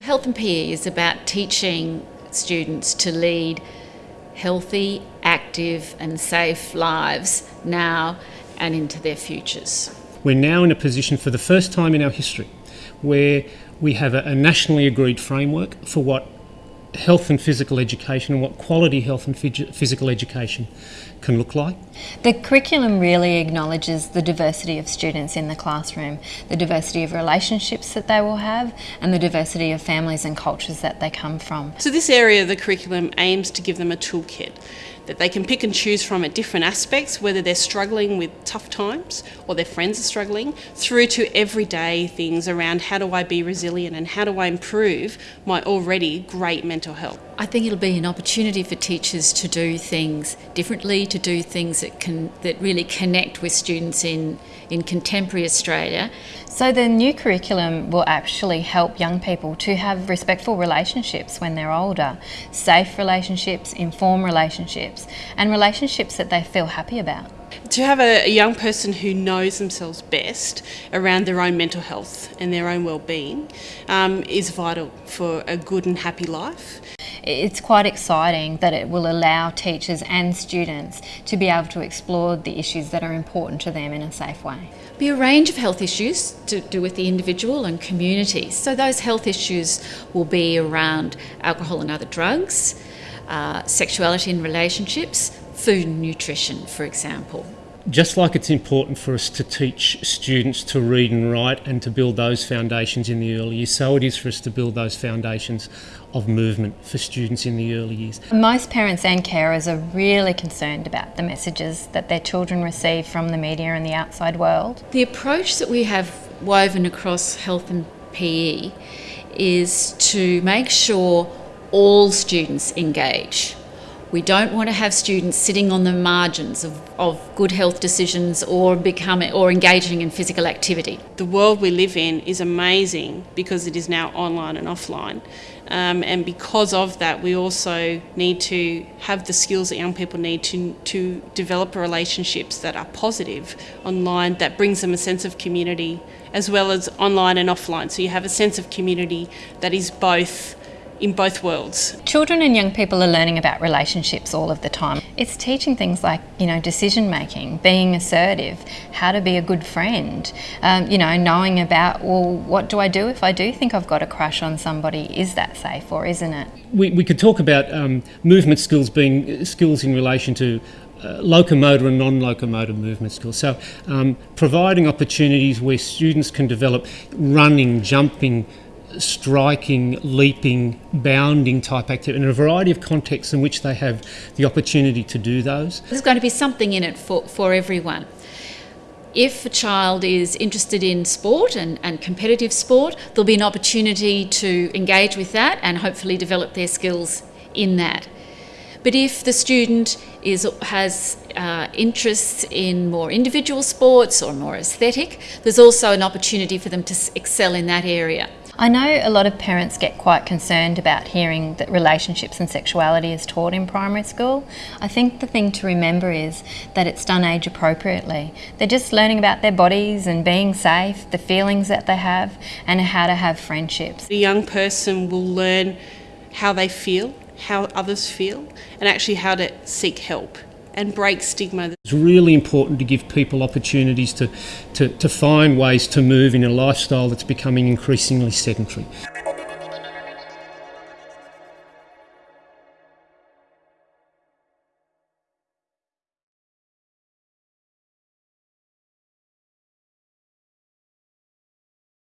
Health and PE is about teaching students to lead healthy, active, and safe lives now and into their futures. We're now in a position for the first time in our history where we have a, nationally agreed framework for what health and physical education and what quality health and physical education can look like. The curriculum really acknowledges the diversity of students in the classroom, the diversity of relationships that they will have and the diversity of families and cultures that they come from. So this area of the curriculum aims to give them a toolkit that they can pick and choose from at different aspects, whether they're struggling with tough times or their friends are struggling, through to everyday things around how do I be resilient and how do I improve my already great mental health. I think it'll be an opportunity for teachers to do things differently, to do things that can that really connect with students in, in contemporary Australia. So the new curriculum will actually help young people to have respectful relationships when they're older, safe relationships, informed relationships, and relationships that they feel happy about. To have a, a young person who knows themselves best around their own mental health and their own well-being um, is vital for a good and happy life it's quite exciting that it will allow teachers and students to be able to explore the issues that are important to them in a safe way. Be a range of health issues to do with the individual and community. So those health issues will be around alcohol and other drugs, uh, sexuality and relationships, food and nutrition, for example just like it's important for us to teach students to read and write and to build those foundations in the early years, so it is for us to build those foundations of movement for students in the early years. Most parents and carers are really concerned about the messages that their children receive from the media and the outside world. The approach that we have woven across health and PE is to make sure all students engage we don't want to have students sitting on the margins of, of good health decisions or becoming or engaging in physical activity. The world we live in is amazing because it is now online and offline. Um, and because of that, we also need to have the skills that young people need to, to develop relationships that are positive online, that brings them a sense of community, as well as online and offline. So you have a sense of community that is both in both worlds. Children and young people are learning about relationships all of the time. It's teaching things like, you know, decision making, being assertive, how to be a good friend, um, you know, knowing about, well, what do I do if I do think I've got a crush on somebody? Is that safe or isn't it? We, we could talk about um, movement skills being skills in relation to uh, locomotor and non-locomotor movement skills. So um, providing opportunities where students can develop running, jumping, striking, leaping, bounding type activity in a variety of contexts in which they have the opportunity to do those. There's going to be something in it for, for everyone. If a child is interested in sport and, and competitive sport, there'll be an opportunity to engage with that and hopefully develop their skills in that. But if the student is, has uh, interests in more individual sports or more aesthetic, there's also an opportunity for them to excel in that area. I know a lot of parents get quite concerned about hearing that relationships and sexuality is taught in primary school. I think the thing to remember is that it's done age appropriately. They're just learning about their bodies and being safe, the feelings that they have, and how to have friendships. The young person will learn how they feel, how others feel, and actually how to seek help and break stigma. It's really important to give people opportunities to, to, to find ways to move in a lifestyle that's becoming increasingly sedentary.